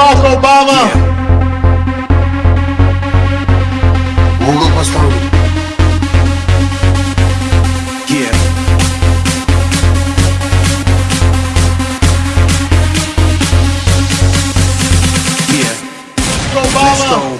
Barack Obama. Yeah. O Lucas Paulo. Obama.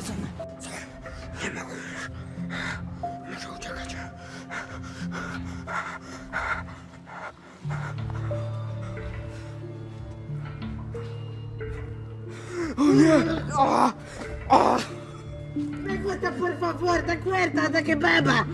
Jason. Nie mogę już. Muszę uciekać. O nie! O! O! Da guarda, per favore, da guarda, da che beba!